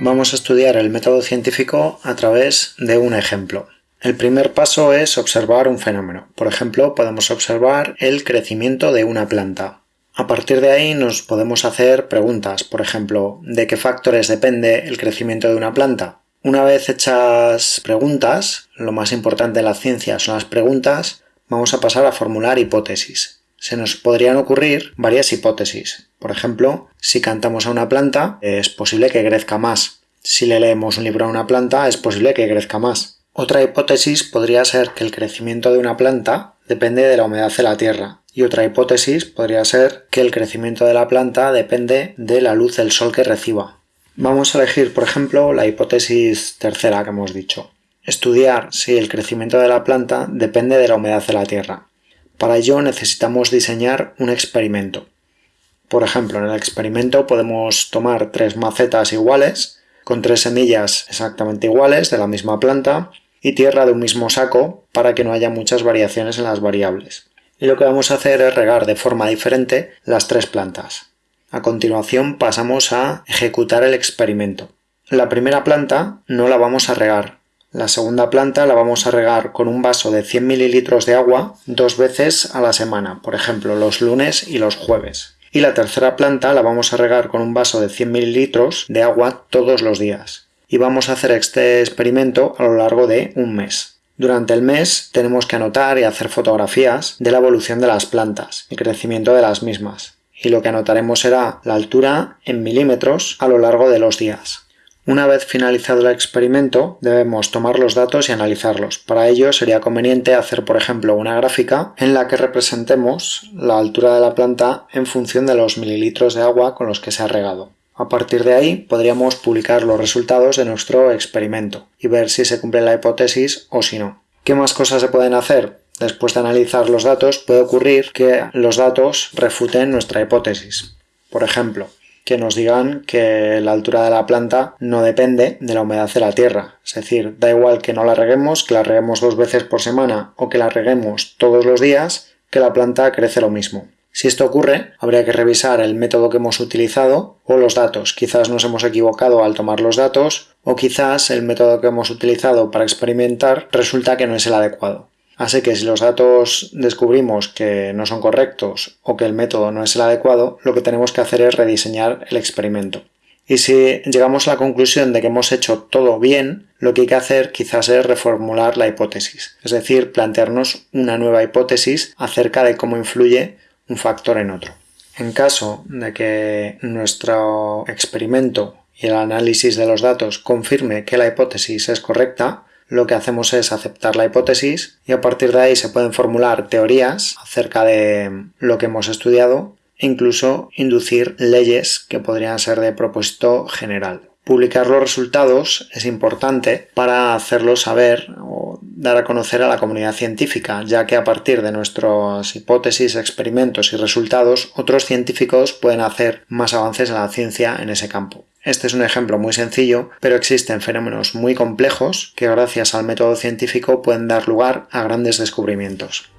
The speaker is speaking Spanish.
Vamos a estudiar el método científico a través de un ejemplo. El primer paso es observar un fenómeno. Por ejemplo, podemos observar el crecimiento de una planta. A partir de ahí nos podemos hacer preguntas, por ejemplo, ¿de qué factores depende el crecimiento de una planta? Una vez hechas preguntas, lo más importante en la ciencia son las preguntas, vamos a pasar a formular hipótesis. Se nos podrían ocurrir varias hipótesis. Por ejemplo, si cantamos a una planta, es posible que crezca más. Si le leemos un libro a una planta, es posible que crezca más. Otra hipótesis podría ser que el crecimiento de una planta depende de la humedad de la tierra. Y otra hipótesis podría ser que el crecimiento de la planta depende de la luz del sol que reciba. Vamos a elegir, por ejemplo, la hipótesis tercera que hemos dicho. Estudiar si el crecimiento de la planta depende de la humedad de la tierra. Para ello necesitamos diseñar un experimento. Por ejemplo, en el experimento podemos tomar tres macetas iguales, con tres semillas exactamente iguales de la misma planta y tierra de un mismo saco para que no haya muchas variaciones en las variables. Y lo que vamos a hacer es regar de forma diferente las tres plantas. A continuación pasamos a ejecutar el experimento. La primera planta no la vamos a regar. La segunda planta la vamos a regar con un vaso de 100 mililitros de agua dos veces a la semana, por ejemplo los lunes y los jueves y la tercera planta la vamos a regar con un vaso de 100 mililitros de agua todos los días. Y vamos a hacer este experimento a lo largo de un mes. Durante el mes tenemos que anotar y hacer fotografías de la evolución de las plantas, y crecimiento de las mismas. Y lo que anotaremos será la altura en milímetros a lo largo de los días. Una vez finalizado el experimento, debemos tomar los datos y analizarlos. Para ello sería conveniente hacer, por ejemplo, una gráfica en la que representemos la altura de la planta en función de los mililitros de agua con los que se ha regado. A partir de ahí podríamos publicar los resultados de nuestro experimento y ver si se cumple la hipótesis o si no. ¿Qué más cosas se pueden hacer? Después de analizar los datos puede ocurrir que los datos refuten nuestra hipótesis. Por ejemplo, que nos digan que la altura de la planta no depende de la humedad de la tierra. Es decir, da igual que no la reguemos, que la reguemos dos veces por semana o que la reguemos todos los días, que la planta crece lo mismo. Si esto ocurre, habría que revisar el método que hemos utilizado o los datos. Quizás nos hemos equivocado al tomar los datos o quizás el método que hemos utilizado para experimentar resulta que no es el adecuado. Así que si los datos descubrimos que no son correctos o que el método no es el adecuado, lo que tenemos que hacer es rediseñar el experimento. Y si llegamos a la conclusión de que hemos hecho todo bien, lo que hay que hacer quizás es reformular la hipótesis, es decir, plantearnos una nueva hipótesis acerca de cómo influye un factor en otro. En caso de que nuestro experimento y el análisis de los datos confirme que la hipótesis es correcta, lo que hacemos es aceptar la hipótesis y a partir de ahí se pueden formular teorías acerca de lo que hemos estudiado e incluso inducir leyes que podrían ser de propósito general. Publicar los resultados es importante para hacerlo saber o dar a conocer a la comunidad científica, ya que a partir de nuestras hipótesis, experimentos y resultados, otros científicos pueden hacer más avances en la ciencia en ese campo. Este es un ejemplo muy sencillo, pero existen fenómenos muy complejos que gracias al método científico pueden dar lugar a grandes descubrimientos.